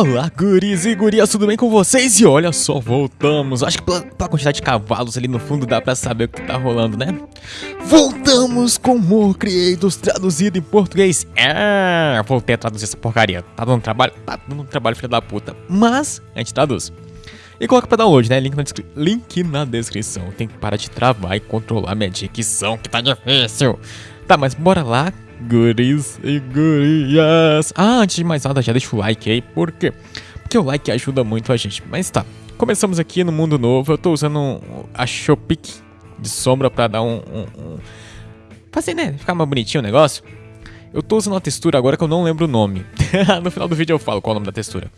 Olá, guris e gurias, tudo bem com vocês? E olha só, voltamos. Acho que pela, pela, quantidade de cavalos ali no fundo dá pra saber o que tá rolando, né? Voltamos com More Creators traduzido em português. É, voltei a traduzir essa porcaria. Tá dando trabalho? Tá dando trabalho, filho da puta. Mas, a gente traduz. E coloca pra download, né? Link na, link na descrição. Tem que parar de travar e controlar minha dicção, que tá difícil. Tá, mas bora lá guris e gurias. Ah, antes de mais nada, já deixa o like aí, por quê? Porque o like ajuda muito a gente. Mas tá, começamos aqui no mundo novo. Eu tô usando a Shopic de sombra pra dar um, um, um... Fazer, né? Ficar mais bonitinho o negócio. Eu tô usando uma textura agora que eu não lembro o nome. no final do vídeo eu falo qual é o nome da textura.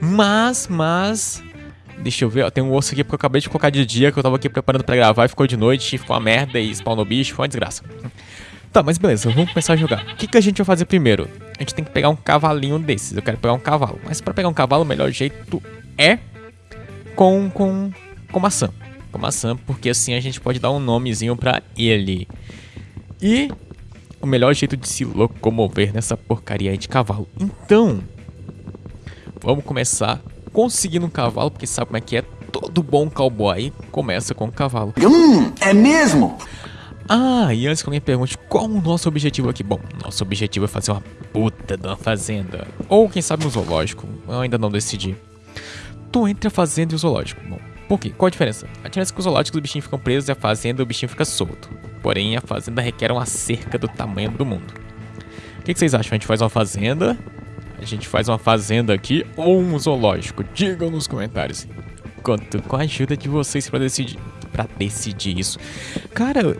Mas, mas... Deixa eu ver, ó, tem um osso aqui porque eu acabei de colocar de dia, que eu tava aqui preparando pra gravar e ficou de noite, ficou uma merda e spawnou bicho, foi uma desgraça. Tá, mas beleza, vamos começar a jogar. O que, que a gente vai fazer primeiro? A gente tem que pegar um cavalinho desses. Eu quero pegar um cavalo. Mas para pegar um cavalo, o melhor jeito é com, com, com maçã. Com maçã, porque assim a gente pode dar um nomezinho para ele. E o melhor jeito de se locomover nessa porcaria aí de cavalo. Então, vamos começar conseguindo um cavalo, porque sabe como é que é? Todo bom cowboy começa com um cavalo. Hum, é mesmo? Ah, e antes que alguém pergunte qual o nosso objetivo aqui. Bom, nosso objetivo é fazer uma puta de uma fazenda. Ou quem sabe um zoológico. Eu ainda não decidi. Tô entre a fazenda e o zoológico. Bom, por quê? Qual a diferença? A diferença é que os zoológicos os bichinhos ficam presos e a fazenda o bichinho fica solto. Porém, a fazenda requer uma cerca do tamanho do mundo. O que, que vocês acham? A gente faz uma fazenda? A gente faz uma fazenda aqui ou um zoológico? Digam nos comentários. Conto com a ajuda de vocês para decidir para decidir isso. Cara, eu,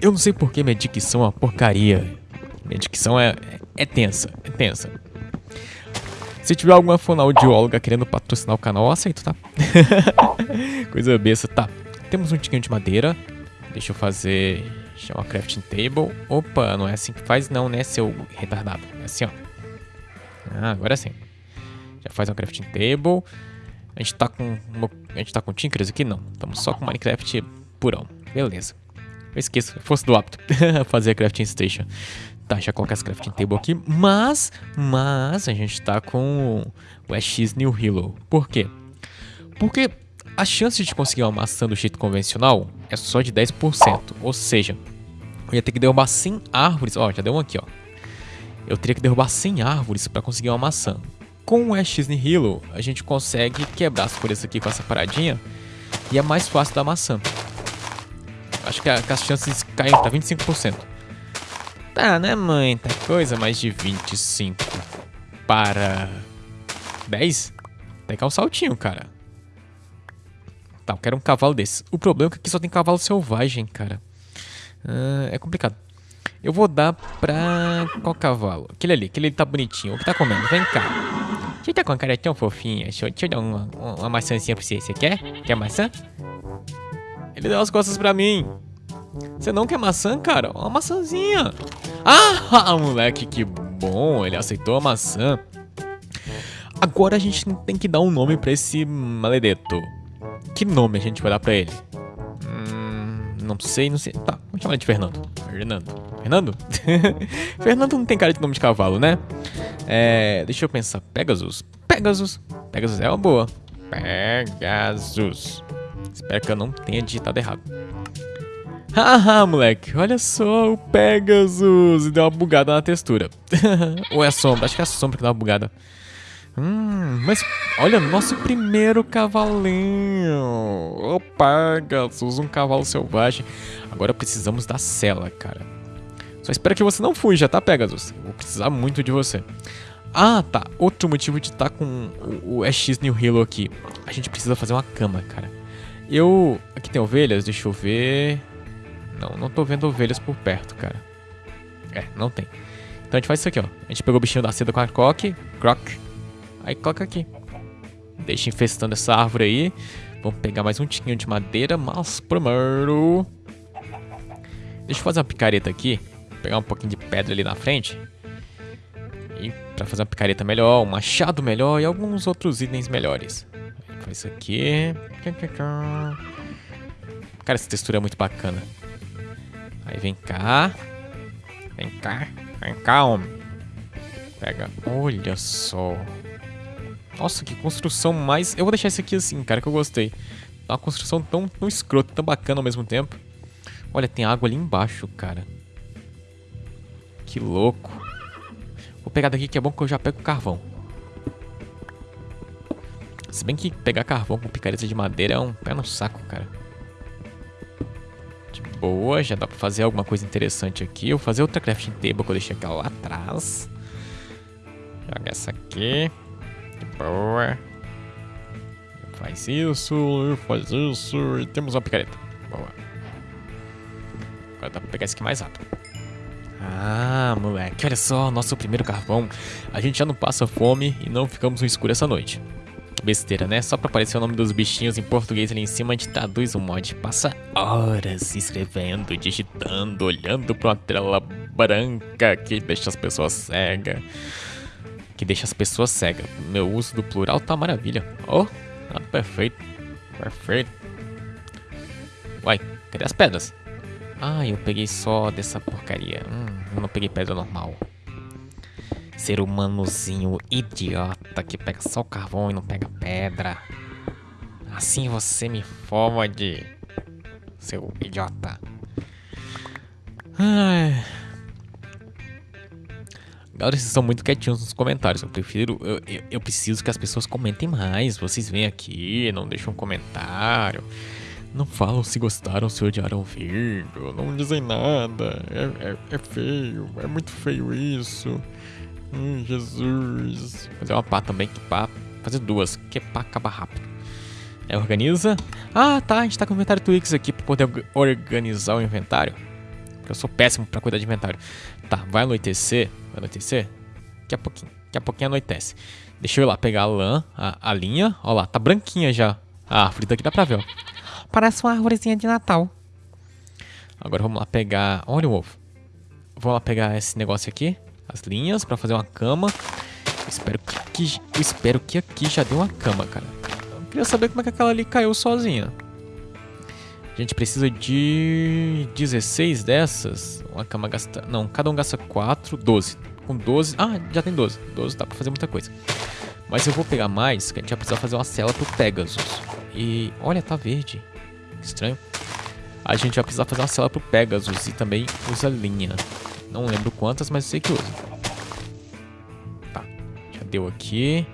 eu, não sei porque minha dicção é uma porcaria. Minha dicção é, é, é tensa, é tensa. Se tiver alguma fonoaudióloga querendo patrocinar o canal, eu aceito, tá? Coisa besta. Tá, temos um tiquinho de madeira. Deixa eu fazer... Chama crafting table. Opa, não é assim que faz não, né, seu retardado. É assim, ó. Ah, agora sim. Já faz uma crafting table. A gente tá com. A gente tá com Tinkers aqui? Não. Estamos só com Minecraft purão. Beleza. Eu esqueço, fosse do apto fazer a crafting station. Tá, já colocar essa crafting table aqui. Mas, mas, a gente tá com o X New Hilo. Por quê? Porque a chance de conseguir uma maçã do jeito convencional é só de 10%. Ou seja, eu ia ter que derrubar 100 árvores. Ó, já deu um aqui, ó. Eu teria que derrubar 100 árvores para conseguir uma maçã. Com o X Nihilo, a gente consegue quebrar as folhas aqui com essa paradinha e é mais fácil da maçã. Acho que, a, que as chances caem para 25%. Tá, né, mãe? Tá coisa mais de 25 para 10? Tem que dar um saltinho, cara. Tá, eu quero um cavalo desse. O problema é que aqui só tem cavalo selvagem, cara. Uh, é complicado. Eu vou dar pra... Qual cavalo? Aquele ali, aquele ali tá bonitinho. O que tá comendo? Vem cá. Você tá com a cara tão fofinha. Deixa eu, deixa eu dar uma, uma maçãzinha pra você. Você quer? Quer maçã? Ele deu as costas pra mim. Você não quer maçã, cara? Uma maçãzinha. Ah, moleque, que bom. Ele aceitou a maçã. Agora a gente tem que dar um nome pra esse maledeto. Que nome a gente vai dar pra ele? Hum, não sei, não sei. Tá, vamos chamar ele de Fernando. Fernando. Fernando? Fernando não tem cara de nome de cavalo, né? É, deixa eu pensar. Pegasus. Pegasus. Pegasus é uma boa. Pegasus. Espero que eu não tenha digitado errado. Haha, moleque. Olha só o Pegasus. Deu uma bugada na textura. Ou é a sombra? Acho que é a sombra que deu uma bugada. Hum, mas olha, nosso primeiro cavalinho. O Pegasus, um cavalo selvagem. Agora precisamos da cela, cara. Só espero que você não fuja, tá, Pegasus? vou precisar muito de você. Ah, tá. Outro motivo de estar tá com o, o X New Halo aqui. A gente precisa fazer uma cama, cara. Eu... Aqui tem ovelhas, deixa eu ver... Não, não tô vendo ovelhas por perto, cara. É, não tem. Então a gente faz isso aqui, ó. A gente pegou o bichinho da seda com a croc, croc. Aí coloca aqui. Deixa infestando essa árvore aí. Vamos pegar mais um tiquinho de madeira, mas primeiro... Deixa eu fazer uma picareta aqui pegar um pouquinho de pedra ali na frente. E para fazer uma picareta melhor, um machado melhor e alguns outros itens melhores. Faz isso aqui. Cara, essa textura é muito bacana. Aí vem cá. Vem cá. Vem cá, homem. Pega. Olha só. Nossa, que construção mais... Eu vou deixar isso aqui assim, cara, que eu gostei. É uma construção tão, tão escrota, tão bacana ao mesmo tempo. Olha, tem água ali embaixo, cara. Que louco. Vou pegar daqui que é bom que eu já pego carvão. Se bem que pegar carvão com picareta de madeira é um pé no saco, cara. De boa, já dá pra fazer alguma coisa interessante aqui. Eu vou fazer outra crafting table que eu deixei aquela lá atrás. Joga essa aqui. Boa. Faz isso, faz isso. E temos uma picareta. Boa. Agora dá pra pegar esse aqui mais rápido. Ah, moleque, olha só, nosso primeiro carvão. A gente já não passa fome e não ficamos no escuro essa noite. Besteira, né? Só pra aparecer o nome dos bichinhos em português ali em cima, a gente traduz o mod. Passa horas escrevendo, digitando, olhando pra uma tela branca que deixa as pessoas cegas. Que deixa as pessoas cegas. Meu uso do plural tá maravilha. Oh, tá perfeito. Perfeito. Uai, cadê as pedras? Ah, eu peguei só dessa porcaria. Hum, não peguei pedra normal. Ser humanozinho idiota que pega só carvão e não pega pedra. Assim você me fode, seu idiota. Ai. Galera, vocês são muito quietinhos nos comentários. Eu prefiro. Eu, eu, eu preciso que as pessoas comentem mais. Vocês vêm aqui, não deixam comentário. Não falam se gostaram, se odiaram o vídeo. Não dizem nada. É, é, é feio. É muito feio isso. Hum, Jesus. Fazer uma pá também, que pá. Fazer duas, que pá acaba rápido. É, organiza. Ah, tá. A gente tá com o inventário Twix aqui pra poder organizar o inventário. Porque eu sou péssimo pra cuidar de inventário. Tá, vai anoitecer. Anoitecer? Daqui a pouquinho. Daqui a pouquinho anoitece. Deixa eu ir lá pegar a lã, a, a linha. Ó lá, tá branquinha já. A árvore daqui dá pra ver, ó. Parece uma árvorezinha de Natal. Agora vamos lá pegar... Olha o ovo. Vamos lá pegar esse negócio aqui. As linhas pra fazer uma cama. Eu espero que aqui, eu espero que aqui já deu uma cama, cara. Eu queria saber como é que aquela ali caiu sozinha. A gente precisa de 16 dessas. Uma cama gasta... Não, cada um gasta 4, 12. Com 12... Ah, já tem 12. 12 dá pra fazer muita coisa. Mas eu vou pegar mais, que a gente vai precisar fazer uma cela pro Pegasus. E... Olha, tá verde estranho. A gente vai precisar fazer uma cela pro Pegasus e também usa linha. Não lembro quantas, mas eu sei que usa. Tá, já deu aqui.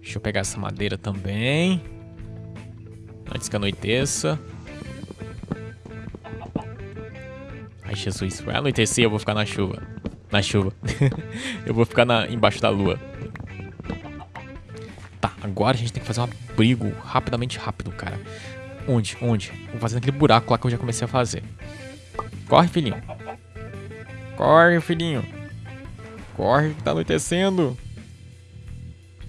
Deixa eu pegar essa madeira também. Antes que anoiteça. Ai, Jesus, vai anoitecer eu vou ficar na chuva. Na chuva. eu vou ficar na, embaixo da lua. Tá, agora a gente tem que fazer um abrigo rapidamente rápido, cara. Onde? Onde? Vou fazendo aquele buraco lá que eu já comecei a fazer. Corre, filhinho. Corre, filhinho. Corre, que tá anoitecendo.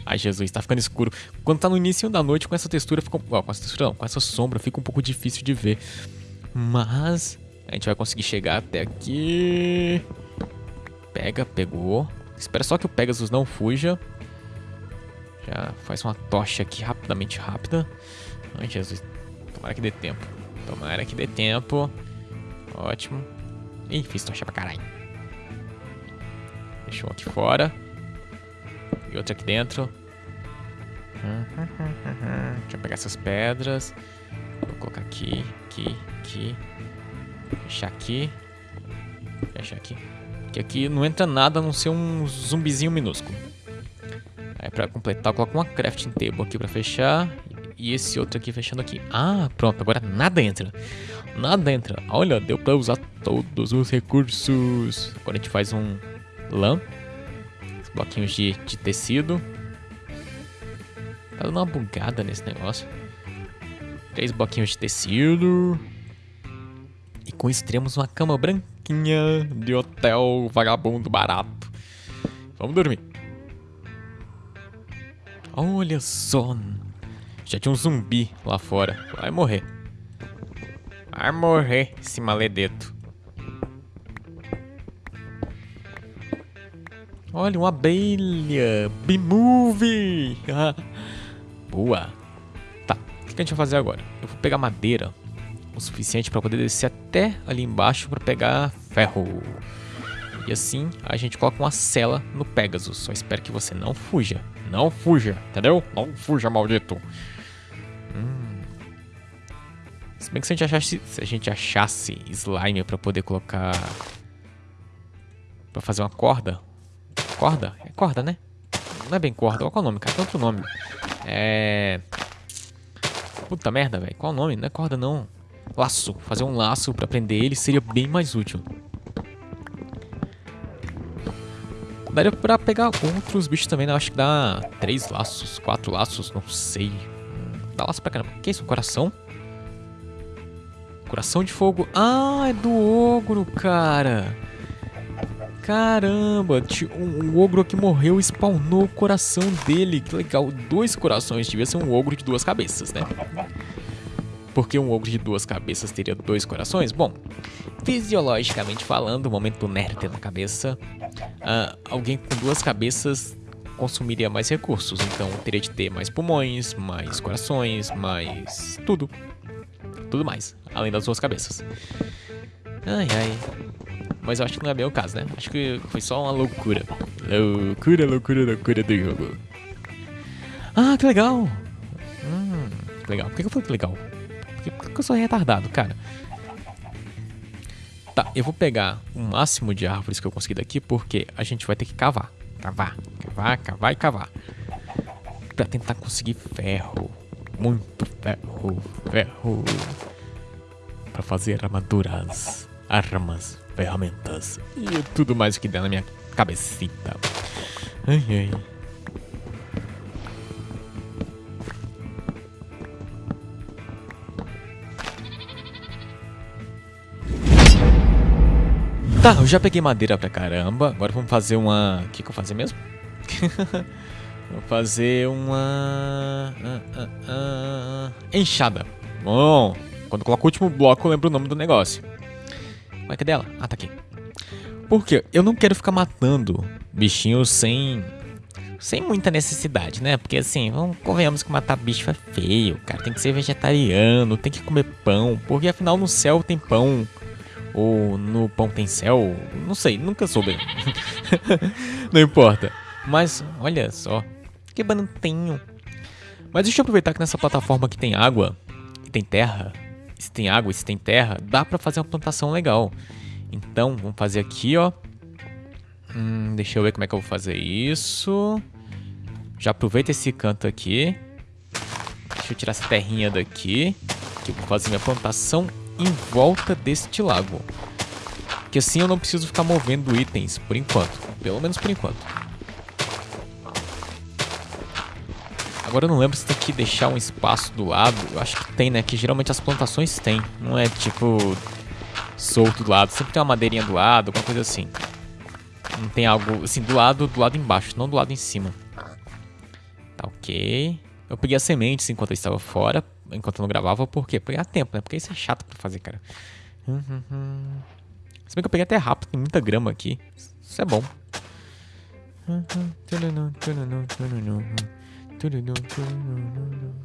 Ai, Jesus, tá ficando escuro. Quando tá no início da noite, com essa textura, fica... Oh, com essa textura não, com essa sombra, fica um pouco difícil de ver. Mas... A gente vai conseguir chegar até aqui. Pega, pegou. Espera só que o Pegasus não fuja. Já faz uma tocha aqui rapidamente rápida. Ai, Jesus. Tomara que dê tempo. Tomara que dê tempo. Ótimo. Ih, fiz tocha pra caralho. Deixa um aqui fora. E outro aqui dentro. Deixa eu pegar essas pedras. Vou colocar aqui, aqui, aqui. Fechar aqui. Fechar aqui. Que aqui não entra nada a não ser um zumbizinho minúsculo. Aí pra completar, eu coloco uma crafting table aqui pra fechar e esse outro aqui fechando aqui. Ah, pronto, agora nada entra. Nada entra. Olha, deu pra usar todos os recursos. Agora a gente faz um lã. Bloquinhos de, de tecido. Tá dando uma bugada nesse negócio. Três bloquinhos de tecido. E com isso temos uma cama branquinha de hotel vagabundo barato. Vamos dormir. Olha só. Já tinha um zumbi lá fora. Vai morrer. Vai morrer, esse maledeto. Olha, uma abelha. Bimove. Boa. Tá, o que a gente vai fazer agora? Eu vou pegar madeira o suficiente para poder descer até ali embaixo para pegar ferro. E assim a gente coloca uma cela no Pegasus. Só espero que você não fuja. Não fuja, entendeu? Não fuja, maldito. Hum. Se bem que se a gente achasse, se a gente achasse slime pra poder colocar... Pra fazer uma corda. Corda? É corda, né? Não é bem corda. Qual é o nome, cara? Tem outro nome. É... Puta merda, velho. Qual o nome? Não é corda, não. Laço. Fazer um laço pra prender ele seria bem mais útil. Daria pra pegar outros bichos também, né? Acho que dá três laços, quatro laços, não sei. Dá laço pra caramba. Que isso? Coração? Coração de fogo. Ah, é do ogro, cara. Caramba, um, um ogro que morreu spawnou o coração dele. Que legal, dois corações. Devia ser um ogro de duas cabeças, né? Porque um ogro de duas cabeças teria dois corações? Bom, fisiologicamente falando, no momento nerd na cabeça, uh, alguém com duas cabeças consumiria mais recursos. Então teria de ter mais pulmões, mais corações, mais tudo. Tudo mais, além das duas cabeças. Ai ai. Mas eu acho que não é bem o caso, né? Acho que foi só uma loucura. Loucura, loucura, loucura do jogo. Ah, que legal! Hum, que legal. Por que eu falei que legal? Porque, porque eu sou retardado, cara. Tá, eu vou pegar o máximo de árvores que eu conseguir daqui, porque a gente vai ter que cavar. Cavar, cavar, cavar e cavar. Pra tentar conseguir ferro. Muito ferro, ferro. Pra fazer armaduras, armas ferramentas e tudo mais que der na minha cabecita. Ai, ai. Tá, eu já peguei madeira pra caramba. Agora vamos fazer uma... O que, que eu vou fazer mesmo? vou fazer uma... Uh, uh, uh, enxada. Bom, quando eu coloco o último bloco eu lembro o nome do negócio. Ué, cadê ela? Ah, tá aqui. Por quê? Eu não quero ficar matando bichinhos sem. Sem muita necessidade, né? Porque assim, vamos, convenhamos que matar bicho é feio, cara. Tem que ser vegetariano, tem que comer pão. Porque afinal no céu tem pão. Ou no pão tem céu. Não sei, nunca soube. não importa. Mas, olha só. Que bananinho. Mas deixa eu aproveitar que nessa plataforma aqui tem água e tem terra se tem água, se tem terra, dá pra fazer uma plantação legal. Então, vamos fazer aqui, ó. Hum, deixa eu ver como é que eu vou fazer isso. Já aproveita esse canto aqui. Deixa eu tirar essa terrinha daqui. Que eu vou fazer minha plantação em volta deste lago. Que assim eu não preciso ficar movendo itens por enquanto. Pelo menos por enquanto. Agora eu não lembro se tem que deixar um espaço do lado. Eu acho que tem, né? Que geralmente as plantações tem. Não é tipo solto do lado. Sempre tem uma madeirinha do lado, alguma coisa assim. Não tem algo assim do lado, do lado embaixo, não do lado em cima. Tá ok. Eu peguei as sementes enquanto eu estava fora, enquanto eu não gravava, por quê? Pegar tempo, né? Porque isso é chato pra fazer, cara. Se bem que eu peguei até rápido, tem muita grama aqui. Isso é bom.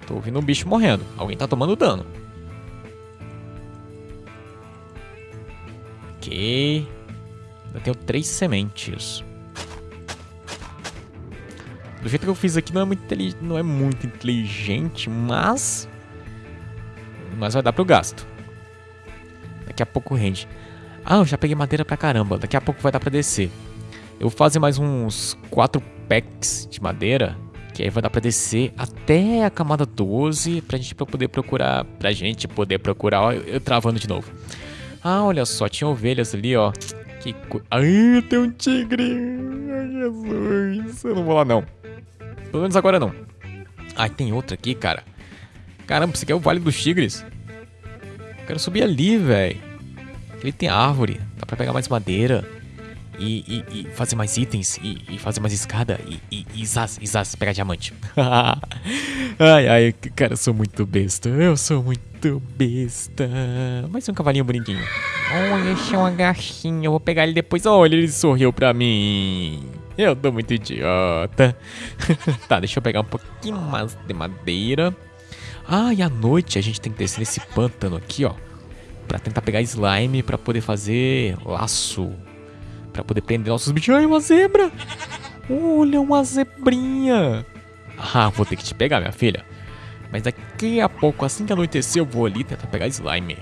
Tô ouvindo um bicho morrendo. Alguém tá tomando dano. Ok. Ainda tenho três sementes. Do jeito que eu fiz aqui não é muito, não é muito inteligente, mas... Mas vai dar pro gasto. Daqui a pouco rende. Ah, eu já peguei madeira pra caramba. Daqui a pouco vai dar pra descer. Eu vou fazer mais uns quatro packs de madeira que aí vai dar pra descer até a camada 12 pra gente poder procurar. Pra gente poder procurar. Ó, eu travando de novo. Ah, olha só, tinha ovelhas ali, ó. Que co... Ai, tem um tigre! Ai, Jesus! Eu não vou lá, não. Pelo menos agora não. Ai, tem outra aqui, cara. Caramba, você quer o Vale dos Tigres? quero subir ali, velho. Ele tem árvore. Dá pra pegar mais madeira e, e, e fazer mais itens e, e, fazer mais escada e, e, e zaz, e zaz, pegar diamante. ai, ai, cara, eu sou muito besta. Eu sou muito besta. Mais um cavalinho bonitinho. Olha, esse é uma gatinha. Eu vou pegar ele depois. Olha, ele sorriu pra mim. Eu tô muito idiota. tá, deixa eu pegar um pouquinho mais de madeira. Ah, e à noite a gente tem que descer nesse pântano aqui, ó. Pra tentar pegar slime pra poder fazer laço pra poder prender nossos bichos. Ai, uma zebra! Olha, uma zebrinha! Ah, vou ter que te pegar, minha filha. Mas daqui a pouco, assim que anoitecer, eu vou ali tentar pegar slime.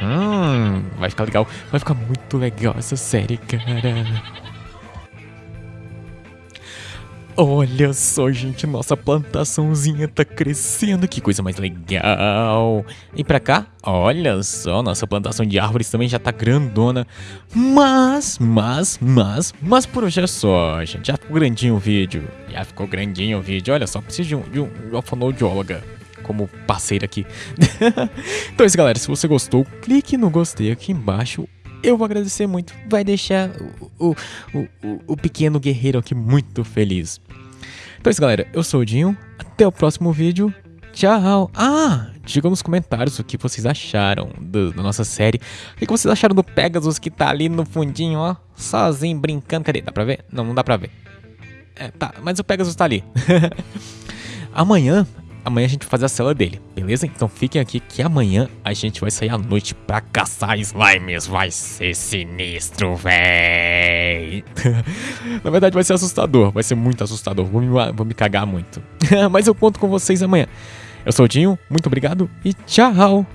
Hum, vai ficar legal. Vai ficar muito legal essa série, cara. Olha só, gente, nossa plantaçãozinha tá crescendo, que coisa mais legal. E pra cá, olha só, nossa plantação de árvores também já tá grandona. Mas, mas, mas, mas por hoje é só, gente. Já ficou grandinho o vídeo. Já ficou grandinho o vídeo. Olha só, preciso de um, de um, de fonoaudióloga como parceira aqui. então é isso, galera. Se você gostou, clique no gostei aqui embaixo eu vou agradecer muito. Vai deixar o, o, o, o pequeno guerreiro aqui muito feliz. Então é isso, galera. Eu sou o Dinho. Até o próximo vídeo. Tchau. Ah, digam nos comentários o que vocês acharam do, da nossa série. O que vocês acharam do Pegasus que tá ali no fundinho, ó. Sozinho, brincando. Cadê? Dá pra ver? Não, não dá pra ver. É, tá, mas o Pegasus tá ali. Amanhã amanhã a gente vai fazer a cela dele, beleza? Então fiquem aqui que amanhã a gente vai sair à noite pra caçar slimes. Vai ser sinistro, véi. Na verdade vai ser assustador, vai ser muito assustador. Vou me, vou me cagar muito. Mas eu conto com vocês amanhã. Eu sou o Dinho, muito obrigado e tchau!